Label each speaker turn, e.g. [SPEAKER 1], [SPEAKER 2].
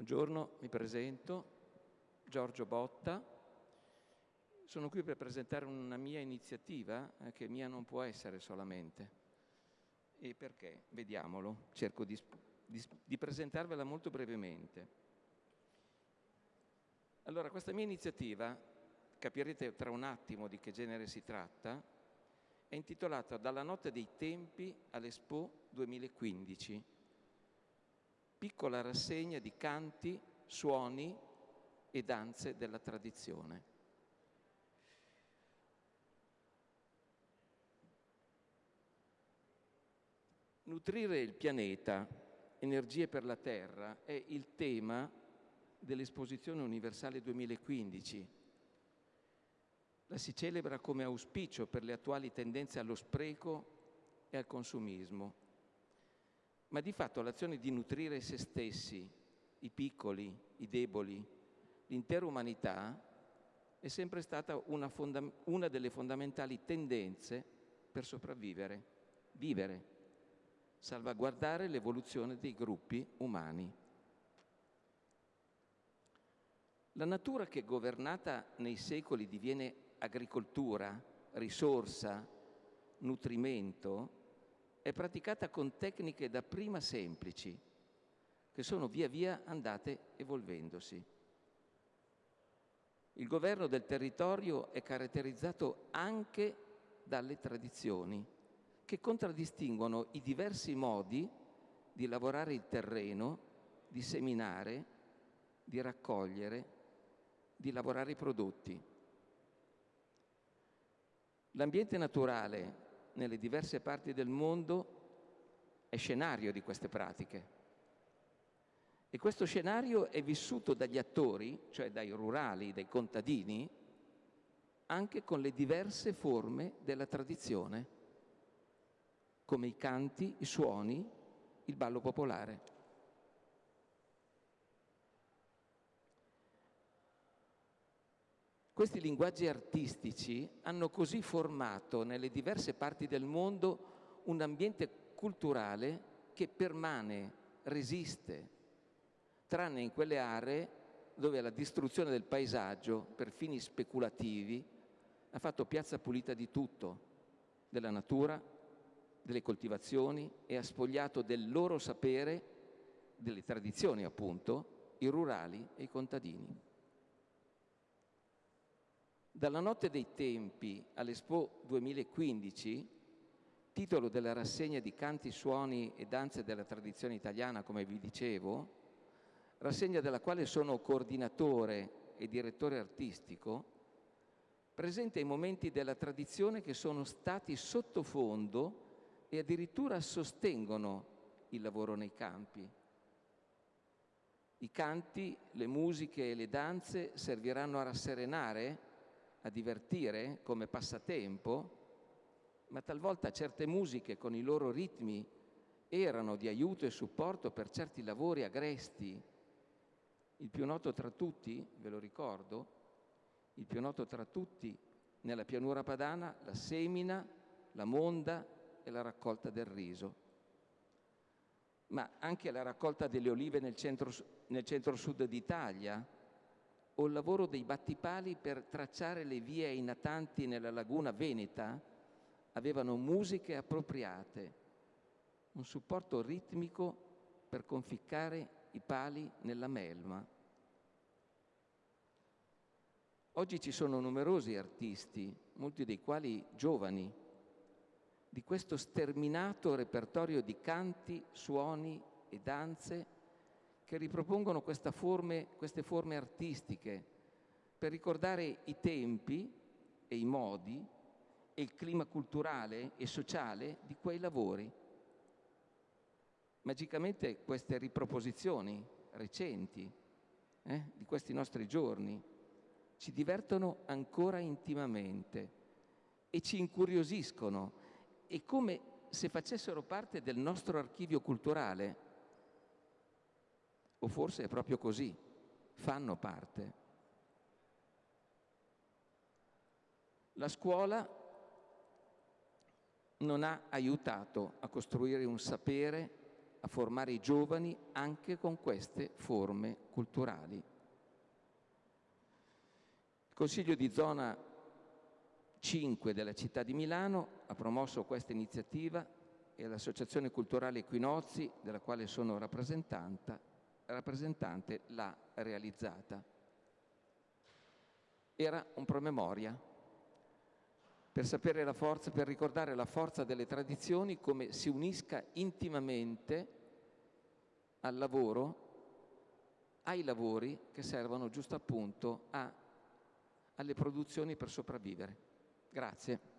[SPEAKER 1] Buongiorno, mi presento, Giorgio Botta. Sono qui per presentare una mia iniziativa eh, che mia non può essere solamente. E perché? Vediamolo, cerco di, di, di presentarvela molto brevemente. Allora, questa mia iniziativa, capirete tra un attimo di che genere si tratta, è intitolata Dalla notte dei tempi all'Expo 2015 piccola rassegna di canti, suoni e danze della tradizione. Nutrire il pianeta, energie per la Terra, è il tema dell'Esposizione Universale 2015. La si celebra come auspicio per le attuali tendenze allo spreco e al consumismo ma di fatto l'azione di nutrire se stessi, i piccoli, i deboli, l'intera umanità è sempre stata una, una, delle fondamentali tendenze per sopravvivere, vivere, salvaguardare l'evoluzione dei gruppi umani. La natura che governata nei secoli diviene agricoltura, risorsa, nutrimento, è praticata con tecniche dapprima semplici, che sono via via andate evolvendosi. Il governo del territorio è caratterizzato anche dalle tradizioni, che contraddistinguono i diversi modi di lavorare il terreno, di seminare, di raccogliere, di lavorare i prodotti. L'ambiente naturale nelle diverse parti del mondo è scenario di queste pratiche. E questo scenario è vissuto dagli attori, cioè dai rurali, dai contadini, anche con le diverse forme della tradizione, come i canti, i suoni, il ballo popolare. Questi linguaggi artistici hanno così formato nelle diverse parti del mondo un ambiente culturale che permane, resiste, tranne in quelle aree dove la distruzione del paesaggio per fini speculativi ha fatto piazza pulita di tutto, della natura, delle coltivazioni e ha spogliato del loro sapere, delle tradizioni appunto, i rurali e i contadini. Dalla notte dei tempi all'Expo 2015, titolo della rassegna di canti, suoni e danze della tradizione italiana, come vi dicevo, rassegna della quale sono coordinatore e direttore artistico, presenta i momenti della tradizione che sono stati sottofondo e addirittura sostengono il lavoro nei campi. I canti, le musiche e le danze serviranno a rasserenare a divertire come passatempo, ma talvolta certe musiche con i loro ritmi erano di aiuto e supporto per certi lavori agresti. Il più noto tra tutti, ve lo ricordo, il più noto tra tutti nella pianura padana, la semina, la monda e la raccolta del riso. Ma anche la raccolta delle olive nel centro-sud nel centro d'Italia, o il lavoro dei battipali per tracciare le vie ai natanti nella laguna veneta avevano musiche appropriate, un supporto ritmico per conficcare i pali nella melma. Oggi ci sono numerosi artisti, molti dei quali giovani, di questo sterminato repertorio di canti, suoni e danze che ripropongono forme, queste forme artistiche per ricordare i tempi e i modi e il clima culturale e sociale di quei lavori. Magicamente queste riproposizioni recenti eh, di questi nostri giorni ci divertono ancora intimamente e ci incuriosiscono e come se facessero parte del nostro archivio culturale o forse è proprio così, fanno parte. La scuola non ha aiutato a costruire un sapere a formare i giovani anche con queste forme culturali. Il Consiglio di zona 5 della città di Milano ha promosso questa iniziativa e l'Associazione Culturale Equinozi, della quale sono rappresentante, l'ha realizzata. Era un promemoria per sapere la forza, per ricordare la forza delle tradizioni, come si unisca intimamente al lavoro, ai lavori che servono giusto appunto a, alle produzioni per sopravvivere. Grazie.